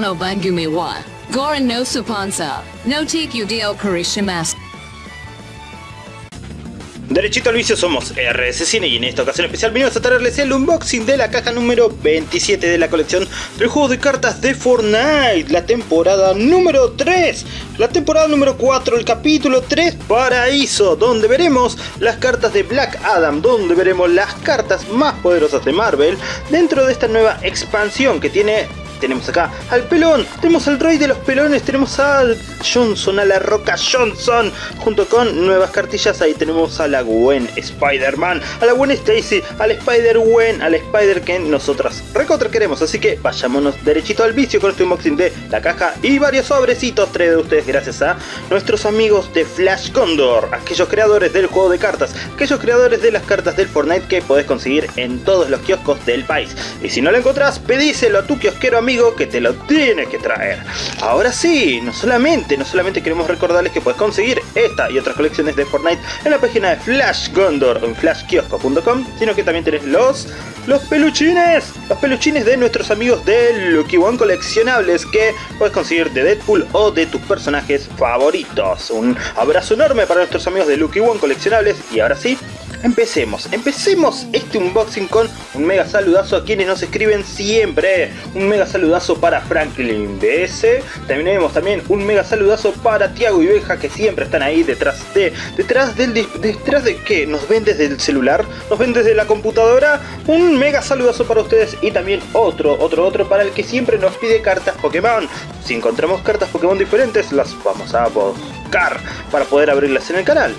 No Bangumi wa Goran no no TQDO Karishimasu. Derechito al vicio somos RS Cine y en esta ocasión especial venimos a traerles el unboxing de la caja número 27 de la colección de juegos de cartas de Fortnite, la temporada número 3, la temporada número 4, el capítulo 3 Paraíso, donde veremos las cartas de Black Adam, donde veremos las cartas más poderosas de Marvel dentro de esta nueva expansión que tiene tenemos acá al pelón, tenemos al rey de los pelones, tenemos al Johnson, a la roca Johnson, junto con nuevas cartillas, ahí tenemos a la Gwen Spider-Man, a la Gwen Stacy, al Spider-Gwen, al Spider que nosotras recontra queremos, así que vayámonos derechito al vicio con este unboxing de la caja y varios sobrecitos traídos de ustedes gracias a nuestros amigos de Flash Condor, aquellos creadores del juego de cartas, aquellos creadores de las cartas del Fortnite que podés conseguir en todos los kioscos del país. Y si no lo encontrás, pedíselo a tu kiosquero amigo que te lo tiene que traer. Ahora sí, no solamente, no solamente queremos recordarles que puedes conseguir esta y otras colecciones de Fortnite en la página de Flash Gondor en flashkiosco.com, sino que también tenés los, los peluchines, los peluchines de nuestros amigos de Lucky One coleccionables que puedes conseguir de Deadpool o de tus personajes favoritos. Un abrazo enorme para nuestros amigos de Lucky One coleccionables y ahora sí, Empecemos, empecemos este unboxing con un mega saludazo a quienes nos escriben siempre. Un mega saludazo para Franklin BS. También tenemos también un mega saludazo para Tiago y Beja que siempre están ahí detrás de... Detrás del... Detrás de qué? ¿Nos ven desde el celular? ¿Nos ven desde la computadora? Un mega saludazo para ustedes y también otro, otro, otro para el que siempre nos pide cartas Pokémon. Si encontramos cartas Pokémon diferentes las vamos a buscar para poder abrirlas en el canal.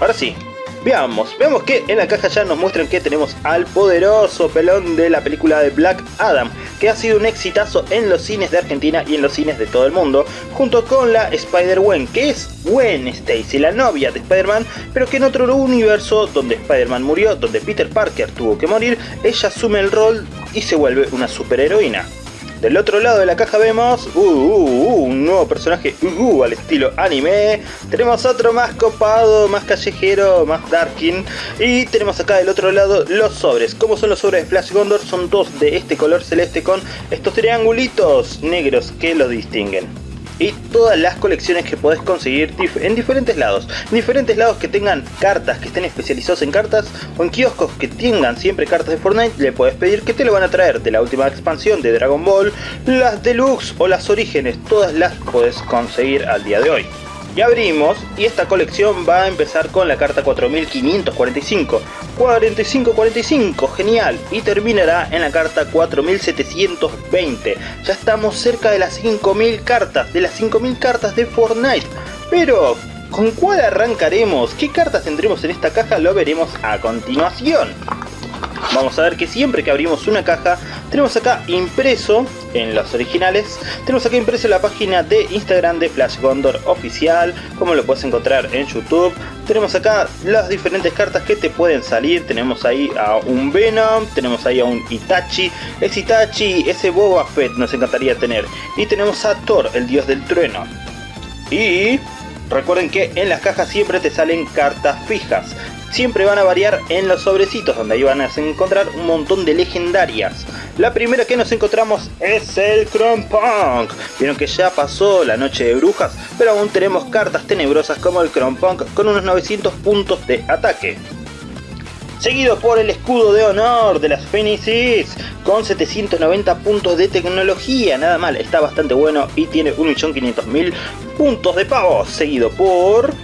Ahora sí, Veamos, veamos que en la caja ya nos muestran que tenemos al poderoso pelón de la película de Black Adam, que ha sido un exitazo en los cines de Argentina y en los cines de todo el mundo, junto con la Spider-Gwen, que es Gwen Stacy, la novia de Spider-Man, pero que en otro universo donde Spider-Man murió, donde Peter Parker tuvo que morir, ella asume el rol y se vuelve una superheroína. Del otro lado de la caja vemos uh, uh, uh, un nuevo personaje al estilo anime. Tenemos otro más copado, más callejero, más darkin. Y tenemos acá del otro lado los sobres. ¿Cómo son los sobres de Flash Gondor? Son dos de este color celeste con estos triangulitos negros que los distinguen y todas las colecciones que podés conseguir en diferentes lados. En diferentes lados que tengan cartas, que estén especializados en cartas o en kioscos que tengan siempre cartas de Fortnite, le puedes pedir que te lo van a traer de la última expansión de Dragon Ball, las deluxe o las orígenes, todas las podés conseguir al día de hoy. Y abrimos y esta colección va a empezar con la carta 4545. 4545, genial. Y terminará en la carta 4720. Ya estamos cerca de las 5000 cartas, de las 5000 cartas de Fortnite. Pero, ¿con cuál arrancaremos? ¿Qué cartas tendremos en esta caja? Lo veremos a continuación. Vamos a ver que siempre que abrimos una caja, tenemos acá impreso en los originales, tenemos acá impreso la página de Instagram de Flash Gondor oficial, como lo puedes encontrar en YouTube. Tenemos acá las diferentes cartas que te pueden salir, tenemos ahí a un Venom, tenemos ahí a un Itachi, ese Itachi, ese Boba Fett nos encantaría tener. Y tenemos a Thor, el dios del trueno. Y recuerden que en las cajas siempre te salen cartas fijas siempre van a variar en los sobrecitos, donde ahí van a encontrar un montón de legendarias. La primera que nos encontramos es el Punk. Vieron que ya pasó la noche de brujas, pero aún tenemos cartas tenebrosas como el Punk con unos 900 puntos de ataque. Seguido por el escudo de honor de las Fénixes con 790 puntos de tecnología, nada mal, está bastante bueno y tiene 1.500.000 puntos de pago. Seguido por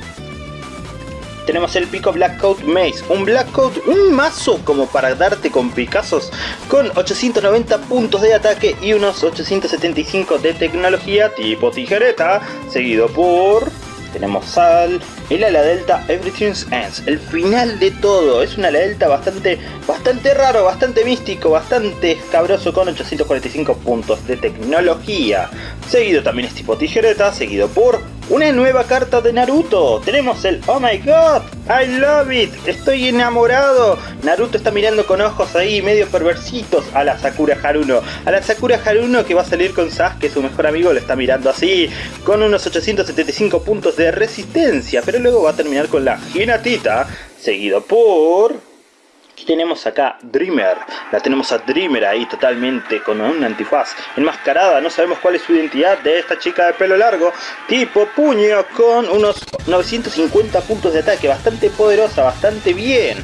tenemos el pico Black Coat Maze, un Black Coat, un mazo como para darte con picazos con 890 puntos de ataque y unos 875 de tecnología tipo tijereta, seguido por tenemos al el ala delta Everything's Ends, el final de todo, es un ala delta bastante, bastante raro, bastante místico, bastante escabroso con 845 puntos de tecnología. Seguido también es tipo tijereta, seguido por una nueva carta de Naruto. Tenemos el Oh my god, I love it, estoy enamorado. Naruto está mirando con ojos ahí medio perversitos a la Sakura Haruno. A la Sakura Haruno que va a salir con Sasuke, su mejor amigo, lo está mirando así, con unos 875 puntos de resistencia. Pero luego va a terminar con la Hinatita, seguido por tenemos acá Dreamer, la tenemos a Dreamer ahí totalmente con un antifaz enmascarada, no sabemos cuál es su identidad de esta chica de pelo largo, tipo puño con unos 950 puntos de ataque, bastante poderosa, bastante bien.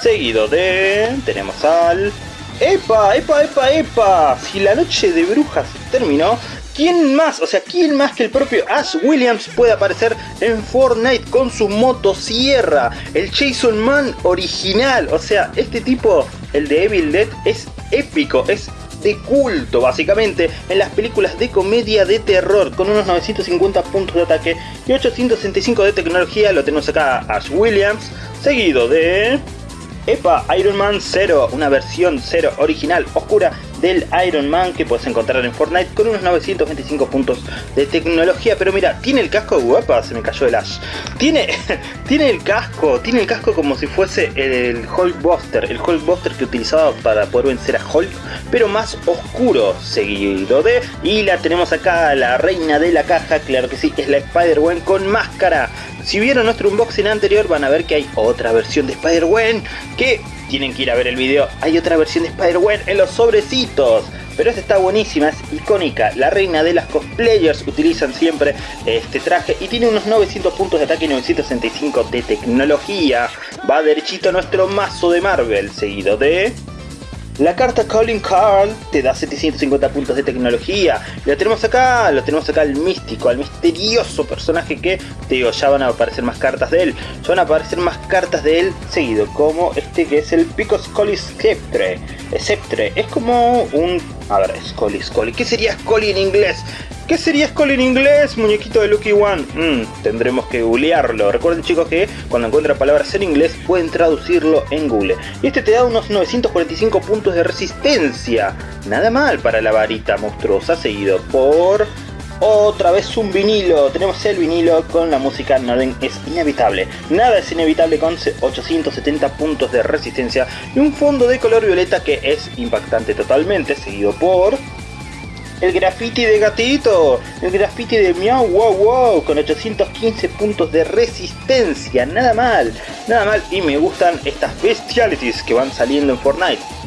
Seguido de... tenemos al... ¡Epa! ¡Epa! ¡Epa! ¡Epa! Si la noche de brujas terminó, ¿Quién más? O sea, ¿quién más que el propio Ash Williams puede aparecer en Fortnite con su motosierra? El Jason Man original. O sea, este tipo, el de Evil Dead, es épico, es de culto básicamente en las películas de comedia de terror con unos 950 puntos de ataque y 865 de tecnología lo tenemos acá Ash Williams seguido de Epa Iron Man 0 una versión 0 original oscura del Iron Man que puedes encontrar en Fortnite con unos 925 puntos de tecnología. Pero mira, tiene el casco guapa, se me cayó el Ash. Tiene, tiene el casco, tiene el casco como si fuese el Hulkbuster, el Hulkbuster que utilizaba para poder vencer a Hulk, pero más oscuro, seguido de... Y la tenemos acá, la reina de la caja, claro que sí, es la Spider-Gwen con máscara. Si vieron nuestro unboxing anterior van a ver que hay otra versión de Spider-Gwen que tienen que ir a ver el video. Hay otra versión de Spider-Gwen en los sobrecitos. Pero esta está buenísima, es icónica. La reina de las cosplayers utilizan siempre este traje y tiene unos 900 puntos de ataque y 965 de tecnología. Va derechito a nuestro mazo de Marvel, seguido de... La carta Colin Carl te da 750 puntos de tecnología. Lo tenemos acá, lo tenemos acá al místico, al misterioso personaje que, te digo, ya van a aparecer más cartas de él. Ya van a aparecer más cartas de él seguido, como este que es el Pico Scully Sceptre. Sceptre, es como un... A ver, Scully, Scully. ¿Qué sería Scully en inglés? ¿Qué sería Skull en inglés, muñequito de Lucky One? Mm, tendremos que googlearlo. Recuerden chicos que cuando encuentran palabras en inglés pueden traducirlo en Google. Y este te da unos 945 puntos de resistencia. Nada mal para la varita monstruosa, seguido por... Otra vez un vinilo, tenemos el vinilo con la música Norden es inevitable. Nada es inevitable con 870 puntos de resistencia y un fondo de color violeta que es impactante totalmente, seguido por el graffiti de gatito, el graffiti de miau wow wow con 815 puntos de resistencia, nada mal, nada mal y me gustan estas bestialities que van saliendo en Fortnite.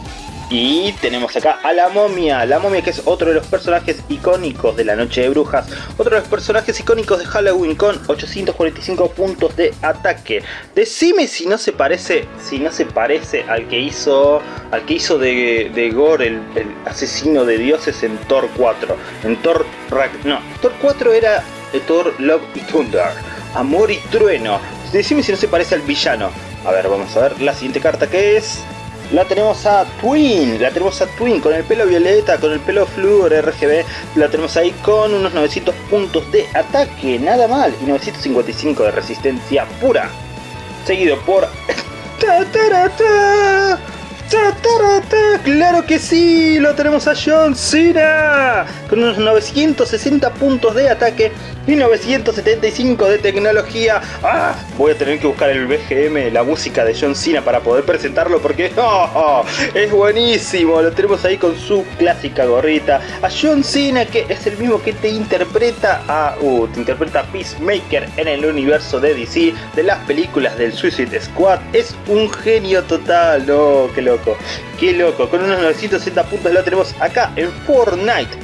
Y tenemos acá a la momia, la momia que es otro de los personajes icónicos de la noche de brujas, otro de los personajes icónicos de Halloween con 845 puntos de ataque. Decime si no se parece, si no se parece al que hizo, al que hizo de, de Gore, el, asesino de dioses en Thor 4, en Thor no, Thor 4 era Thor Love y Thunder, Amor y Trueno. Decime si no se parece al villano. A ver, vamos a ver la siguiente carta que es la tenemos a Twin, la tenemos a Twin con el pelo violeta, con el pelo fluor RGB, la tenemos ahí con unos 900 puntos de ataque, nada mal, y 955 de resistencia pura. Seguido por... ¡Claro que sí! Lo tenemos a John Cena con unos 960 puntos de ataque y 975 de tecnología. ¡Ah! Voy a tener que buscar el BGM, la música de John Cena para poder presentarlo porque ¡oh! es buenísimo. Lo tenemos ahí con su clásica gorrita. A John Cena que es el mismo que te interpreta a... Uh, te interpreta a Peacemaker en el universo de DC de las películas del Suicide Squad. Es un genio total. ¡Oh, qué loco! ¡Qué loco! Con unos 960 puntos lo tenemos acá en Fortnite.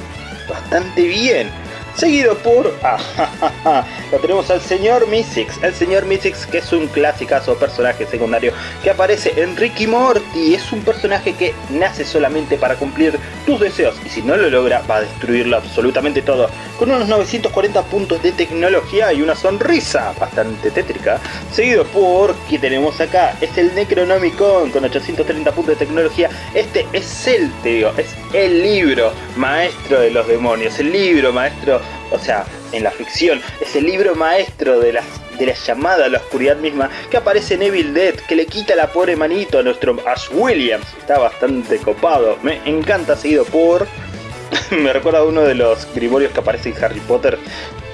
Bastante bien seguido por... Ah, lo tenemos al señor Mystics, el señor Mystics que es un clasicazo personaje secundario que aparece en Ricky Morty, es un personaje que nace solamente para cumplir tus deseos y si no lo logra va a destruirlo absolutamente todo, con unos 940 puntos de tecnología y una sonrisa bastante tétrica, seguido por, que tenemos acá, es el Necronomicon con 830 puntos de tecnología, este es el, te digo, es el libro maestro de los demonios, el libro maestro o sea, en la ficción, es el libro maestro de la, de la llamada a la oscuridad misma que aparece en Evil Dead, que le quita la pobre manito a nuestro Ash Williams. Está bastante copado, me encanta seguido por... me recuerda a uno de los grimorios que aparece en Harry Potter,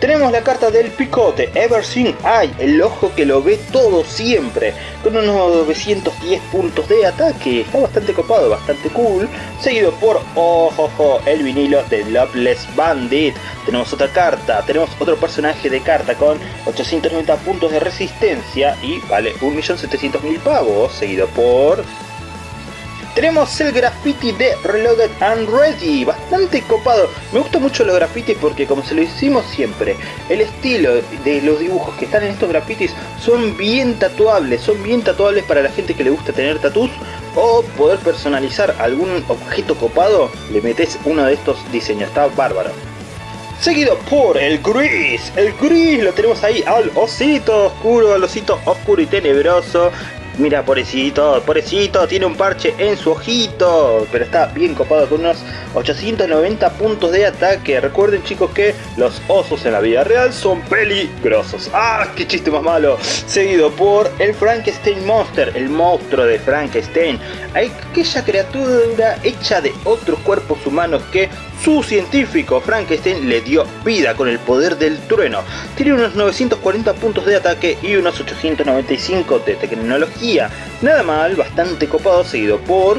tenemos la carta del picote, Everseen Eye, el ojo que lo ve todo siempre, con unos 910 puntos de ataque, está bastante copado, bastante cool, seguido por Ojojo, el vinilo de Loveless Bandit. Tenemos otra carta, tenemos otro personaje de carta con 890 puntos de resistencia y vale 1.700.000 pavos, seguido por tenemos el graffiti de Reloaded and Ready, bastante copado. Me gustan mucho los grafitis porque como se lo hicimos siempre, el estilo de los dibujos que están en estos grafitis son bien tatuables, son bien tatuables para la gente que le gusta tener tatus o poder personalizar algún objeto copado, le metes uno de estos diseños, está bárbaro. Seguido por el gris, el gris lo tenemos ahí al osito oscuro, al osito oscuro y tenebroso Mira, pobrecito, pobrecito, tiene un parche en su ojito, pero está bien copado con unos 890 puntos de ataque. Recuerden chicos que los osos en la vida real son peligrosos. ¡Ah, qué chiste más malo! Seguido por el Frankenstein Monster, el monstruo de Frankenstein. Aquella criatura hecha de otros cuerpos humanos que su científico Frankenstein le dio vida con el poder del trueno. Tiene unos 940 puntos de ataque y unos 895 de tecnología. Nada mal, bastante copado, seguido por...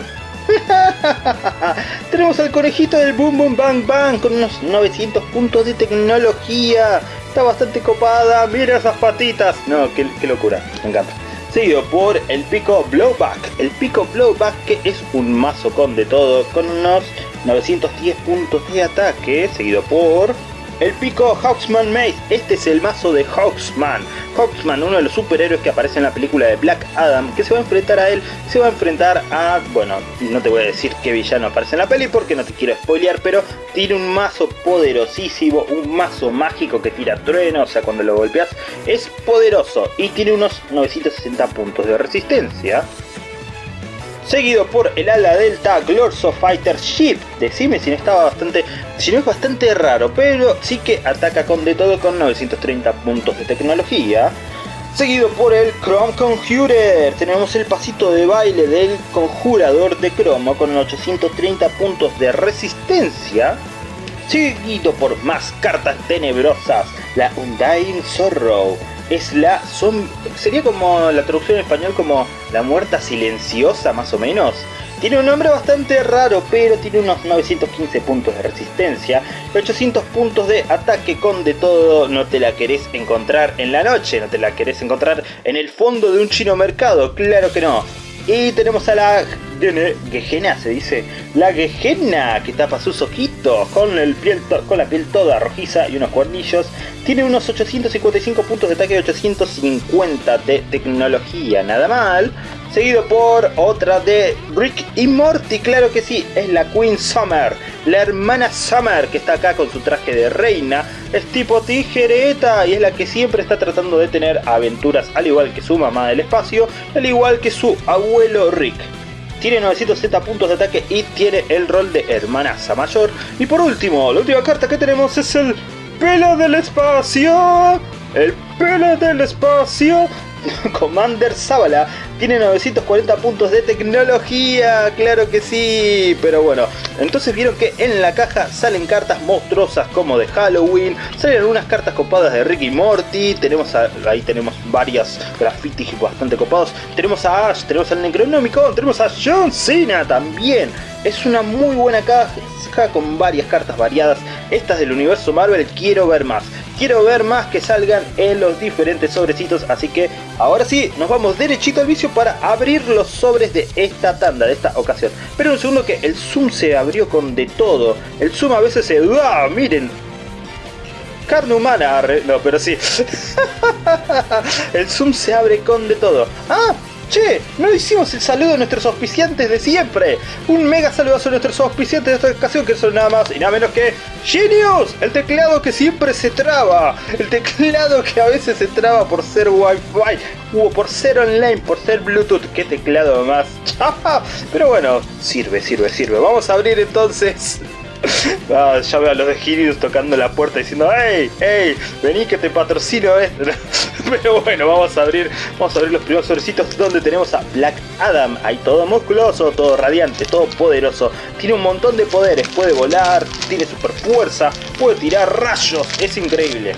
Tenemos al conejito del Boom Boom Bang Bang con unos 900 puntos de tecnología. Está bastante copada, mira esas patitas. No, qué, qué locura, me encanta seguido por el pico Blowback. El pico Blowback que es un mazo con de todo, con unos 910 puntos de ataque, seguido por el pico Hawksman Mace. Este es el mazo de Hawksman. Hawksman, uno de los superhéroes que aparece en la película de Black Adam, que se va a enfrentar a él, se va a enfrentar a, bueno, no te voy a decir qué villano aparece en la peli porque no te quiero spoilear, pero tiene un mazo poderosísimo, un mazo mágico que tira trueno, o sea, cuando lo golpeas es poderoso y tiene unos 960 puntos de resistencia seguido por el ala delta Glorso Fighter Ship. Decime si no estaba bastante, si no es bastante raro, pero sí que ataca con de todo con 930 puntos de tecnología. Seguido por el Chrome Conjurer, tenemos el pasito de baile del conjurador de cromo con 830 puntos de resistencia. Seguido por más cartas tenebrosas, la Undying Sorrow, es la sería como la traducción en español como la muerta silenciosa más o menos. Tiene un nombre bastante raro, pero tiene unos 915 puntos de resistencia 800 puntos de ataque con de todo. No te la querés encontrar en la noche, no te la querés encontrar en el fondo de un chino mercado, claro que no. Y tenemos a la Gehenna, se dice. La Gehenna que tapa sus ojitos con, el piel con la piel toda rojiza y unos cuernillos. Tiene unos 855 puntos de ataque y 850 de tecnología. Nada mal seguido por otra de Rick y Morty, claro que sí, es la Queen Summer, la hermana Summer que está acá con su traje de reina, es tipo tijereta y es la que siempre está tratando de tener aventuras al igual que su mamá del espacio, al igual que su abuelo Rick. Tiene 970 puntos de ataque y tiene el rol de hermanaza mayor. Y por último, la última carta que tenemos es el pelo del espacio. El pelo del espacio Commander Zavala tiene 940 puntos de tecnología, claro que sí, pero bueno, entonces vieron que en la caja salen cartas monstruosas como de Halloween, salen algunas cartas copadas de Ricky Morty, tenemos ahí tenemos varias grafitis bastante copados, tenemos a Ash, tenemos al Necronómico, tenemos a John Cena también, es una muy buena caja con varias cartas variadas, estas del universo Marvel quiero ver más quiero ver más que salgan en los diferentes sobrecitos, así que ahora sí, nos vamos derechito al vicio para abrir los sobres de esta tanda, de esta ocasión. Pero un segundo que el zoom se abrió con de todo, el zoom a veces se... ¡Ah! Miren, carne humana, no, pero sí. el zoom se abre con de todo. ¡Ah! Che, no hicimos el saludo a nuestros auspiciantes de siempre. Un mega saludo a nuestros auspiciantes de esta ocasión que son nada más y nada menos que Genius, el teclado que siempre se traba. El teclado que a veces se traba por ser wifi o por ser online, por ser bluetooth. Qué teclado más. Pero bueno, sirve, sirve, sirve. Vamos a abrir entonces Ah, ya veo a los de Genius tocando la puerta diciendo ¡Ey! ¡Ey! Vení que te patrocino eh. Pero bueno, vamos a abrir Vamos a abrir los primeros sobrecitos donde tenemos a Black Adam. Ahí todo musculoso, todo radiante, todo poderoso. Tiene un montón de poderes, puede volar, tiene super fuerza Puede tirar rayos, es increíble.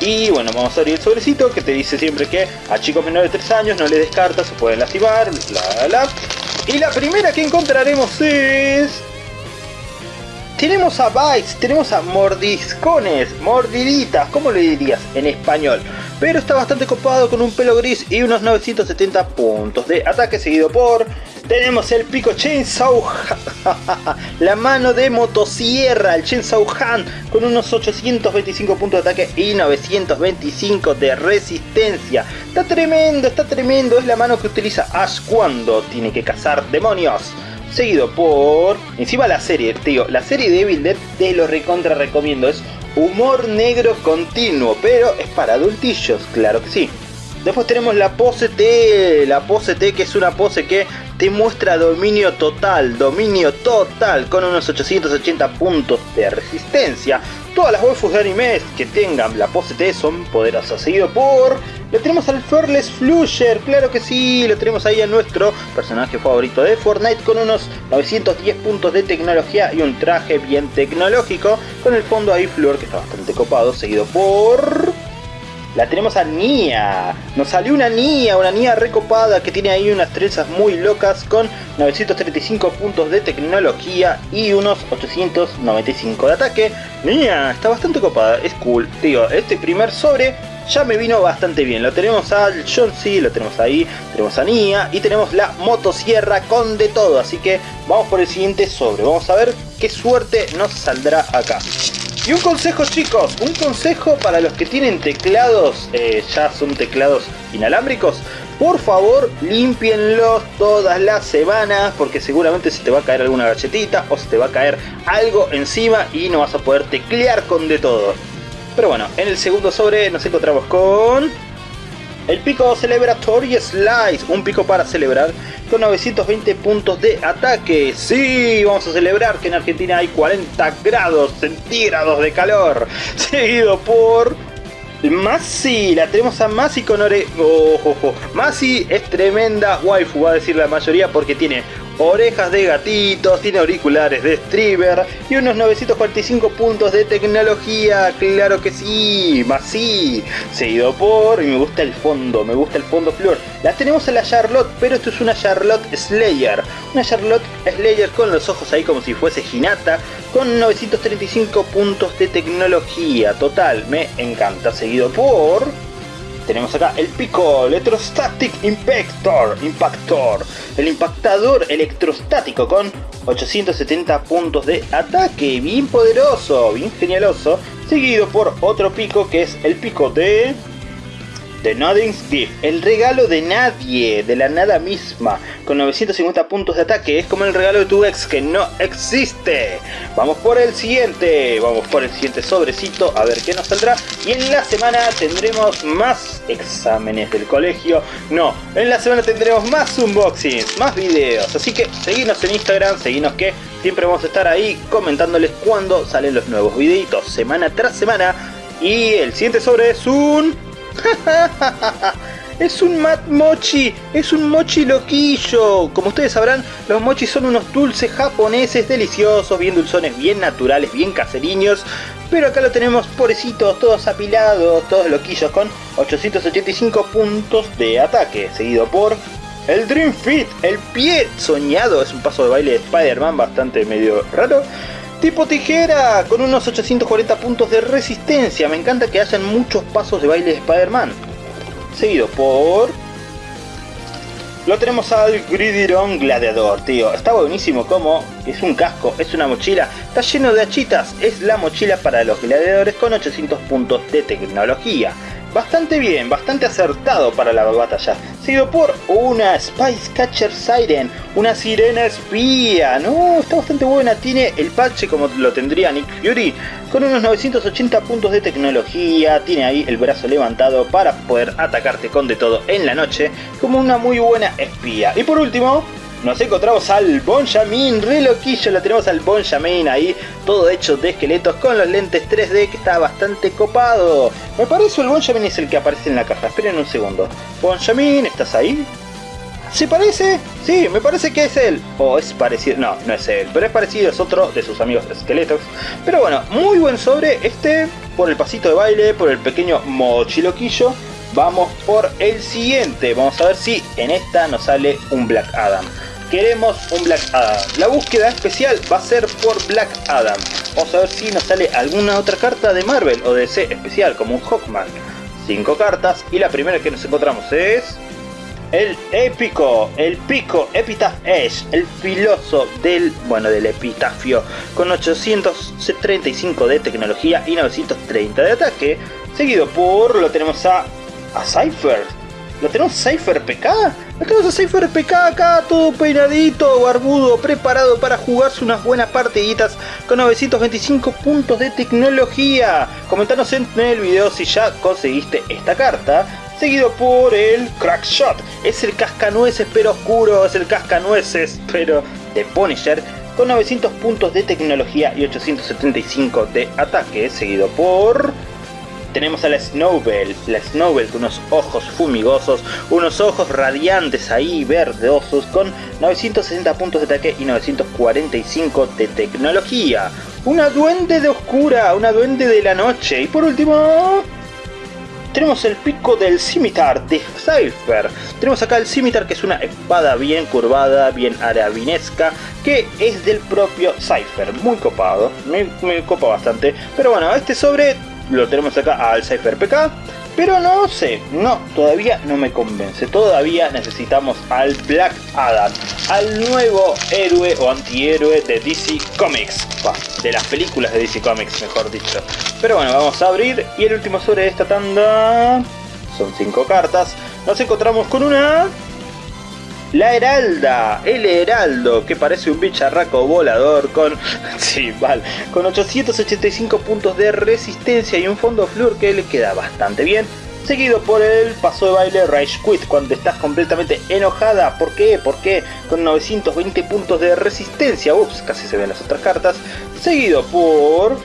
Y bueno, vamos a abrir el sobrecito que te dice siempre que a chicos menores de 3 años no les descarta, se pueden lastimar, bla bla. Y la primera que encontraremos es tenemos a bites, tenemos a mordiscones, mordiditas, ¿cómo le dirías en español? Pero está bastante copado con un pelo gris y unos 970 puntos de ataque seguido por tenemos el pico Chainsaw la mano de motosierra, el Chainsaw Han, con unos 825 puntos de ataque y 925 de resistencia. Está tremendo, está tremendo, es la mano que utiliza Ash cuando tiene que cazar demonios. Seguido por... Encima la serie, tío, la serie de Evil Dead te lo recontra recomiendo. Es humor negro continuo, pero es para adultillos, claro que sí. Después tenemos la pose T, la pose T que es una pose que te muestra dominio total, dominio total con unos 880 puntos de resistencia. Todas las waifus de animes que tengan la pose T son poderosas. Seguido por... Le tenemos al Fearless Flusher, claro que sí, lo tenemos ahí a nuestro personaje favorito de Fortnite con unos 910 puntos de tecnología y un traje bien tecnológico con el fondo ahí Flor que está bastante copado, seguido por la tenemos a Nia. Nos salió una Nia, una Nia recopada que tiene ahí unas trenzas muy locas con 935 puntos de tecnología y unos 895 de ataque. Nia, está bastante copada, es cool. Tío, este primer sobre ya me vino bastante bien. Lo tenemos al John lo tenemos ahí, tenemos a Nia y tenemos la motosierra con de todo. Así que vamos por el siguiente sobre. Vamos a ver qué suerte nos saldrá acá. Y un consejo chicos, un consejo para los que tienen teclados, eh, ya son teclados inalámbricos, por favor limpienlos todas las semanas porque seguramente se te va a caer alguna galletita o se te va a caer algo encima y no vas a poder teclear con de todo. Pero bueno, en el segundo sobre nos encontramos con el pico Celebratory Slice, un pico para celebrar con 920 puntos de ataque. Sí, vamos a celebrar que en Argentina hay 40 grados centígrados de calor. Seguido por Masi, la tenemos a Masi con ore... Masi es tremenda waifu, va a decir la mayoría, porque tiene orejas de gatitos, tiene auriculares de streamer y unos 945 puntos de tecnología, claro que sí, más sí, seguido por, y me gusta el fondo, me gusta el fondo flor, la tenemos en la Charlotte, pero esto es una Charlotte Slayer, una Charlotte Slayer con los ojos ahí como si fuese Hinata, con 935 puntos de tecnología, total, me encanta, seguido por tenemos acá el Pico Electrostatic Impactor, Impactor, el impactador electrostático con 870 puntos de ataque, bien poderoso, bien genialoso, seguido por otro pico que es el pico de The Nothing's Gift, el regalo de nadie, de la nada misma, con 950 puntos de ataque, es como el regalo de tu ex que no existe. Vamos por el siguiente, vamos por el siguiente sobrecito, a ver qué nos saldrá. Y en la semana tendremos más exámenes del colegio, no, en la semana tendremos más unboxings, más videos, así que seguinos en Instagram, seguinos que siempre vamos a estar ahí comentándoles cuando salen los nuevos videitos, semana tras semana. Y el siguiente sobre es un es un mat mochi, es un mochi loquillo. Como ustedes sabrán, los mochis son unos dulces japoneses deliciosos, bien dulzones, bien naturales, bien caseriños. Pero acá lo tenemos pobrecitos, todos apilados, todos loquillos con 885 puntos de ataque, seguido por el Dream Fit, el pie soñado, es un paso de baile de Spider-Man bastante medio raro. Tipo tijera, con unos 840 puntos de resistencia. Me encanta que hayan muchos pasos de baile de Spider-Man. Seguido por... Lo tenemos al Gridiron Gladiador, tío. Está buenísimo como es un casco, es una mochila. Está lleno de achitas. Es la mochila para los gladiadores con 800 puntos de tecnología bastante bien, bastante acertado para la batalla. Seguido por una Spice Catcher Siren, una sirena espía. No, está bastante buena, tiene el parche como lo tendría Nick Fury, con unos 980 puntos de tecnología, tiene ahí el brazo levantado para poder atacarte con de todo en la noche, como una muy buena espía. Y por último, nos encontramos al Bonjamin, re loquillo, lo tenemos al Bonjamin ahí, todo hecho de esqueletos con los lentes 3D que está bastante copado. Me parece el Bonjamin es el que aparece en la caja, esperen un segundo. Bonjamin, ¿estás ahí? ¿Se parece? Sí, me parece que es él. O es parecido, no, no es él, pero es parecido, es otro de sus amigos esqueletos. Pero bueno, muy buen sobre este, por el pasito de baile, por el pequeño mochiloquillo. Vamos por el siguiente, vamos a ver si en esta nos sale un Black Adam queremos un Black Adam. La búsqueda especial va a ser por Black Adam. Vamos a ver si nos sale alguna otra carta de Marvel o DC especial, como un Hawkman. Cinco cartas y la primera que nos encontramos es... el épico, el pico Epitaph Edge, el filoso del, bueno, del epitafio, con 835 de tecnología y 930 de ataque, seguido por, lo tenemos a, a Cypher, lo tenemos Cypher PK, lo tenemos a Cypher PK acá, todo peinadito, barbudo, preparado para jugarse unas buenas partiditas con 925 puntos de tecnología. Comentanos en el video si ya conseguiste esta carta seguido por el Crackshot. Es el cascanueces pero oscuro, es el cascanueces pero de Punisher con 900 puntos de tecnología y 875 de ataque, seguido por... Tenemos a la Snowbell, la Snowbell con unos ojos fumigosos, unos ojos radiantes ahí, verdosos, con 960 puntos de ataque y 945 de tecnología. Una duende de oscura, una duende de la noche. Y por último, tenemos el pico del Scimitar de Cypher. Tenemos acá el Scimitar que es una espada bien curvada, bien arabinesca, que es del propio Cypher. Muy copado, me, me copa bastante. Pero bueno, este sobre lo tenemos acá al Cypher PK. Pero no sé, no, todavía no me convence. Todavía necesitamos al Black Adam, al nuevo héroe o antihéroe de DC Comics. de las películas de DC Comics, mejor dicho. Pero bueno, vamos a abrir. Y el último sobre esta tanda son cinco cartas. Nos encontramos con una la Heralda, el Heraldo, que parece un bicharraco volador con... Sí, vale, con 885 puntos de resistencia y un fondo flur que le queda bastante bien. Seguido por el paso de baile Rage cuando estás completamente enojada. ¿Por qué? ¿Por qué? Con 920 puntos de resistencia. Ups, casi se ven las otras cartas. Seguido por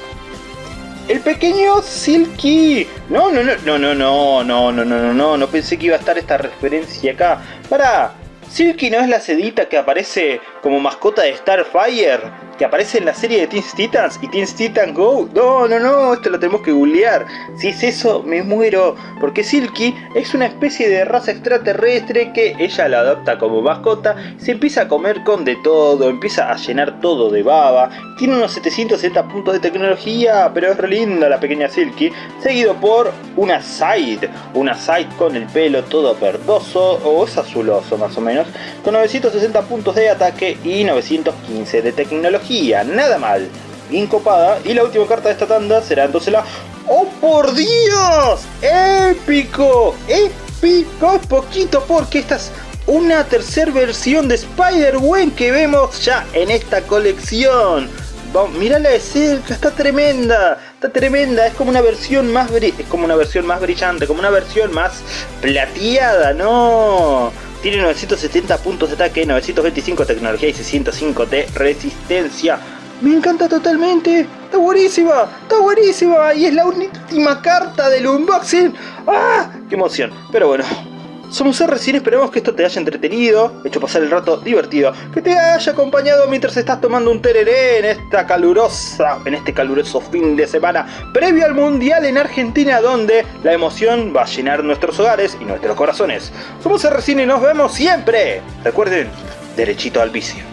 el pequeño Silky. No, no, no, no, no, no, no, no, no, no, no, no pensé que iba a estar esta referencia acá. Para, Silky no es la sedita que aparece como mascota de Starfire, que aparece en la serie de Teen Titans y Teen Titans Go. No, no, no, esto lo tenemos que googlear. Si es eso, me muero. Porque Silky es una especie de raza extraterrestre que ella la adopta como mascota, se empieza a comer con de todo, empieza a llenar todo de baba. Tiene unos 770 puntos de tecnología, pero es re linda la pequeña Silky. Seguido por una Side, una Side con el pelo todo verdoso, o es azuloso más o menos, con 960 puntos de ataque y 915 de tecnología. Nada mal incopada. Y la última carta de esta tanda será entonces la... ¡Oh por Dios! ¡Épico! ¡Épico! Poquito porque esta es una tercera versión de Spider-Gwen que vemos ya en esta colección. Vamos, mírala de cerca, está tremenda, está tremenda, es como una versión más es como una versión más brillante, como una versión más plateada, no. Tiene 970 puntos de ataque, 925 de tecnología y 605 de resistencia. Me encanta totalmente. Está buenísima. Está buenísima. Y es la última carta del unboxing. ¡Ah! ¡Qué emoción! Pero bueno. Somos recién esperamos que esto te haya entretenido, hecho pasar el rato divertido, que te haya acompañado mientras estás tomando un tereré en esta calurosa, en este caluroso fin de semana previo al Mundial en Argentina donde la emoción va a llenar nuestros hogares y nuestros corazones. Somos recién y nos vemos siempre. Recuerden, derechito al vicio.